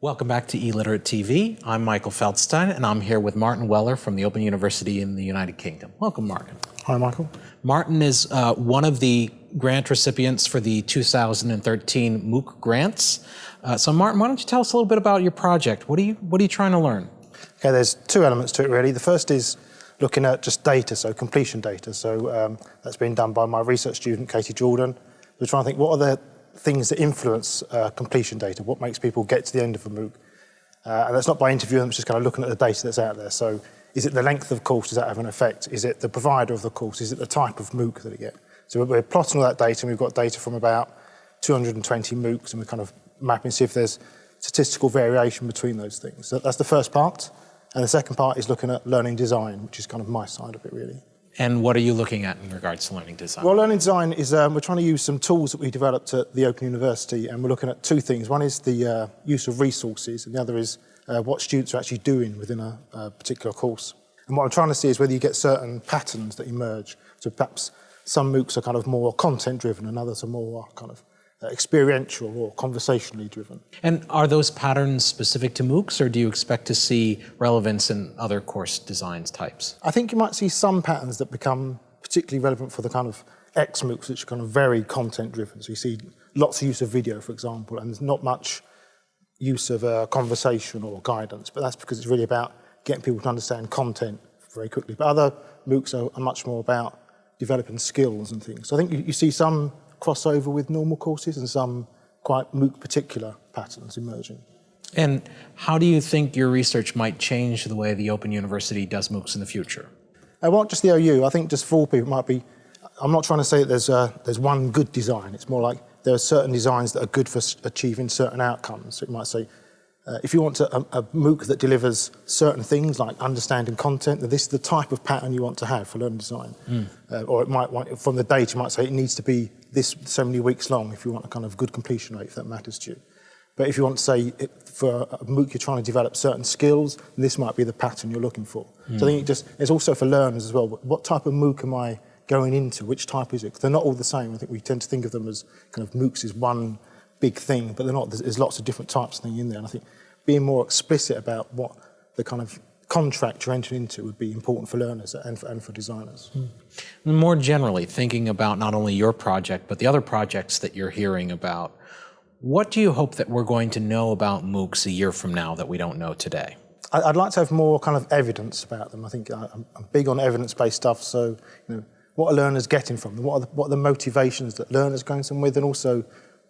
Welcome back to eLiterate TV. I'm Michael Feldstein, and I'm here with Martin Weller from the Open University in the United Kingdom. Welcome, Martin. Hi, Michael. Martin is uh, one of the grant recipients for the 2013 MOOC grants. Uh, so, Martin, why don't you tell us a little bit about your project? What are you What are you trying to learn? Okay, there's two elements to it really. The first is looking at just data, so completion data. So um, that's been done by my research student Katy Jordan, we're trying to think what are the things that influence uh, completion data, what makes people get to the end of a MOOC. Uh, and that's not by interviewing them, it's just kind of looking at the data that's out there. So is it the length of course, does that have an effect? Is it the provider of the course? Is it the type of MOOC that it get? So we're plotting all that data and we've got data from about 220 MOOCs and we're kind of mapping to see if there's statistical variation between those things. So that's the first part. And the second part is looking at learning design, which is kind of my side of it really. And what are you looking at in regards to learning design? Well, learning design is, um, we're trying to use some tools that we developed at the Open University, and we're looking at two things. One is the uh, use of resources, and the other is uh, what students are actually doing within a, a, particular course. And what I'm trying to see is whether you get certain patterns that emerge. So perhaps some MOOCs are kind of more content-driven, and others are more kind of experiential or conversationally driven. And are those patterns specific to MOOCs, or do you expect to see relevance in other course designs types? I think you might see some patterns that become particularly relevant for the kind of X MOOCs, which are kind of very content driven. So you see lots of use of video, for example, and there's not much use of uh, conversation or guidance, but that's because it's really about getting people to understand content very quickly. But other MOOCs are, are much more about developing skills and things. So I think you, you see some crossover with normal courses and some quite MOOC particular patterns emerging. And how do you think your research might change the way the Open University does MOOCs in the future? I want just the OU. I think just for people might be, I'm not trying to say that there's, a, there's one good design. It's more like there are certain designs that are good for achieving certain outcomes. So you might say, uh, if you want to, a, a, MOOC that delivers certain things like understanding content, then this is the type of pattern you want to have for learning design. Mm. Uh, or it might want, from the data, you might say it needs to be this so many weeks long if you want a kind of good completion rate, if that matters to you. But if you want to say, it, for a MOOC, you're trying to develop certain skills, this might be the pattern you're looking for. Mm. So I think it just, it's also for learners as well. What type of MOOC am I going into? Which type is it? They're not all the same. I think we tend to think of them as kind of MOOCs is one big thing, but they're not. There's lots of different types of thing in there. And I think being more explicit about what the kind of contract you're entering into would be important for learners and for, and for designers. Mm. More generally, thinking about not only your project, but the other projects that you're hearing about, what do you hope that we're going to know about MOOCs a year from now that we don't know today? I'd like to have more kind of evidence about them. I think I'm big on evidence-based stuff, so you know, what are learners getting from them? What are, the, what are the motivations that learners are going some with, and also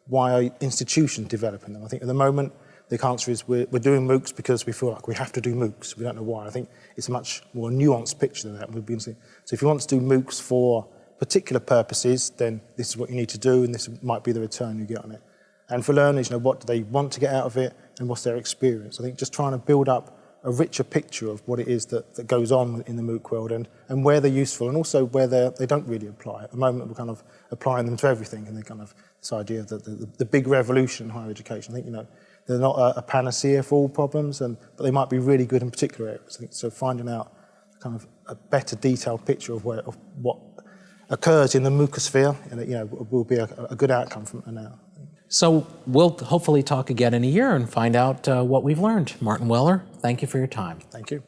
why are institutions developing them? I think at the moment, the answer is we're, we're doing MOOCs because we feel like we have to do MOOCs. We don't know why. I think it's a much more nuanced picture than that. Been seeing. So if you want to do MOOCs for particular purposes, then this is what you need to do, and this might be the return you get on it. And for learners, you know, what do they want to get out of it, and what's their experience? I think just trying to build up a richer picture of what it is that, that goes on in the MOOC world and, and where they're useful and also where they don't really apply. At the moment, we're kind of applying them to everything and they kind of this idea that the, the, the big revolution in higher education. I think, you know, they're not a, a panacea for all problems, and, but they might be really good in particular areas. So finding out kind of a better detailed picture of, where, of what occurs in the MOOCosphere, and you know, will be a, a good outcome from now. So we'll hopefully talk again in a year and find out uh, what we've learned. Martin Weller, thank you for your time. Thank you.